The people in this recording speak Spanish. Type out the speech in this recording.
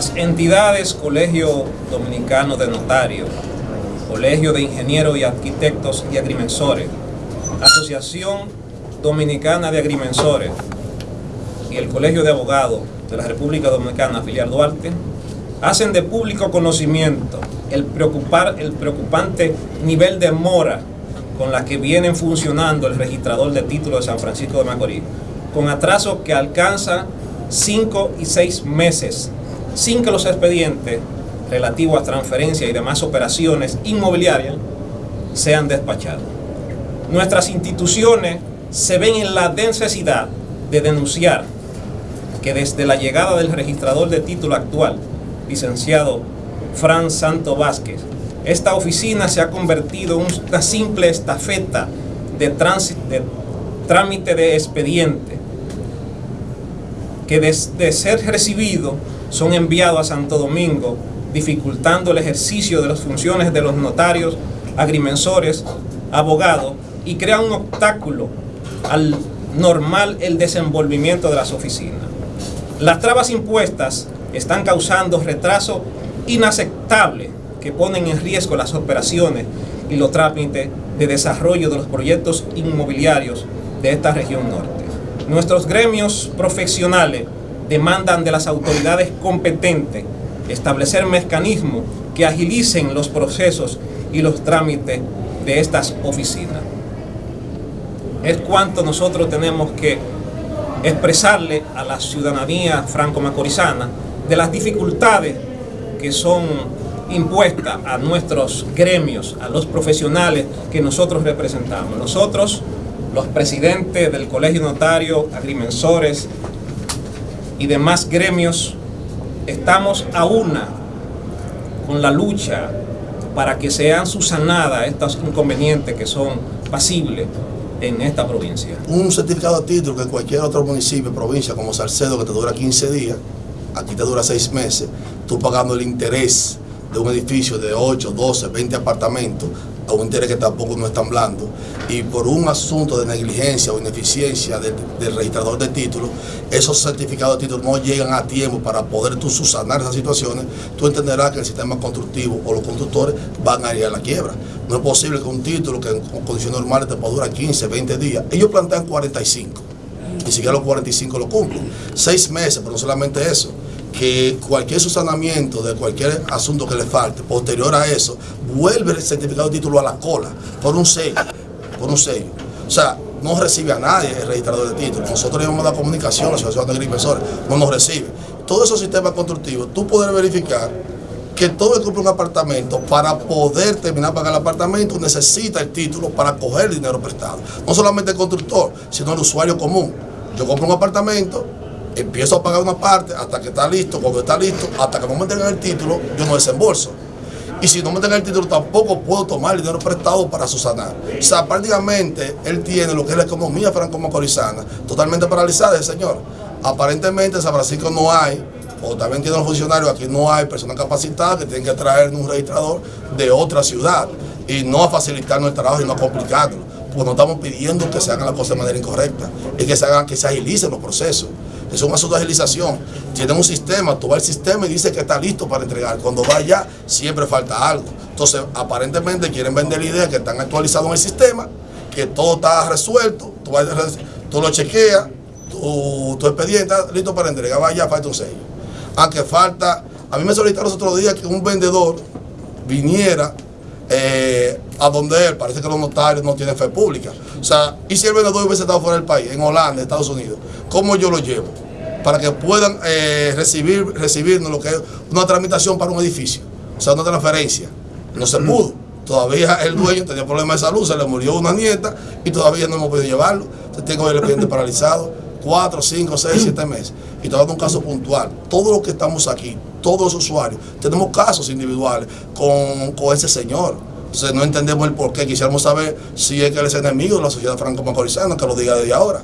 Las entidades Colegio Dominicano de Notarios, Colegio de Ingenieros y Arquitectos y Agrimensores, Asociación Dominicana de Agrimensores y el Colegio de Abogados de la República Dominicana, filial Duarte, hacen de público conocimiento el, preocupar, el preocupante nivel de mora con la que vienen funcionando el registrador de títulos de San Francisco de Macorís, con atraso que alcanza 5 y 6 meses, sin que los expedientes relativos a transferencia y demás operaciones inmobiliarias sean despachados. Nuestras instituciones se ven en la necesidad de denunciar que desde la llegada del registrador de título actual, licenciado Fran Santo Vázquez, esta oficina se ha convertido en una simple estafeta de, de trámite de expediente que desde ser recibido son enviados a Santo Domingo, dificultando el ejercicio de las funciones de los notarios, agrimensores, abogados y crea un obstáculo al normal el desenvolvimiento de las oficinas. Las trabas impuestas están causando retraso inaceptable que ponen en riesgo las operaciones y los trámites de desarrollo de los proyectos inmobiliarios de esta región norte. Nuestros gremios profesionales demandan de las autoridades competentes establecer mecanismos que agilicen los procesos y los trámites de estas oficinas. Es cuanto nosotros tenemos que expresarle a la ciudadanía franco-macorizana de las dificultades que son impuestas a nuestros gremios, a los profesionales que nosotros representamos. Nosotros, los presidentes del Colegio Notario, agrimensores y demás gremios, estamos a una con la lucha para que sean susanadas estos inconvenientes que son pasibles en esta provincia. Un certificado de título que cualquier otro municipio, provincia como Salcedo, que te dura 15 días, aquí te dura 6 meses, tú pagando el interés de un edificio de 8, 12, 20 apartamentos, a un interés que tampoco no están blando, y por un asunto de negligencia o ineficiencia del, registrador de títulos, esos certificados de títulos no llegan a tiempo para poder tú subsanar esas situaciones, tú entenderás que el sistema constructivo o los constructores van a ir a la quiebra. No es posible que un título que en condiciones normales te pueda durar 15, 20 días, ellos plantean 45, ni siquiera los 45 lo cumplen. Seis meses, pero no solamente eso que cualquier susanamiento de cualquier asunto que le falte, posterior a eso, vuelve el certificado de título a la cola por un sello, por un sello. O sea, no recibe a nadie el registrador de título. Nosotros llevamos la comunicación, la Asociación de Agrimensores, no nos recibe. Todos esos sistemas constructivos, tú puedes verificar que todo el que compra un apartamento, para poder terminar de pagar el apartamento, necesita el título para coger el dinero prestado. No solamente el constructor, sino el usuario común. Yo compro un apartamento, empiezo a pagar una parte hasta que está listo, cuando está listo, hasta que no me tengan el título, yo no desembolso. Y si no me tengan el título, tampoco puedo tomar el dinero prestado para susanar. O sea, prácticamente él tiene lo que es la economía franco-macorizana totalmente paralizada, el señor. Aparentemente en San Francisco no hay, o también tienen los funcionarios, aquí no hay personas capacitadas que tienen que traer un registrador de otra ciudad y no a facilitarnos el trabajo y no a complicarlo. Pues no estamos pidiendo que se hagan las cosas de manera incorrecta, es que se hagan, que se agilicen los procesos es un asunto de agilización. Tienen un sistema, tú vas al sistema y dice que está listo para entregar. Cuando va allá, siempre falta algo. Entonces, aparentemente quieren vender la idea que están actualizados en el sistema, que todo está resuelto, tú, lo chequeas, tu, tu, expediente está listo para entregar, va allá, falta un sello. Aunque falta, a mí me solicitaron los otros días que un vendedor viniera eh, a donde él, parece que los notarios no tienen fe pública. O sea, y si el vendedor hubiese estado fuera del país, en Holanda, Estados Unidos, ¿cómo yo lo llevo? Para que puedan eh, recibir, recibirnos lo que es una tramitación para un edificio, o sea, una transferencia. No se pudo. Todavía el dueño tenía problemas de salud, se le murió una nieta y todavía no hemos podido llevarlo. tengo el expediente paralizado, cuatro, cinco, seis, siete meses. Y todo un caso puntual. Todos los que estamos aquí, todos los usuarios, tenemos casos individuales con, con ese señor. Entonces no entendemos el por qué. Quisiéramos saber si es que él es enemigo de la sociedad franco-macorizana, que lo diga desde ahora.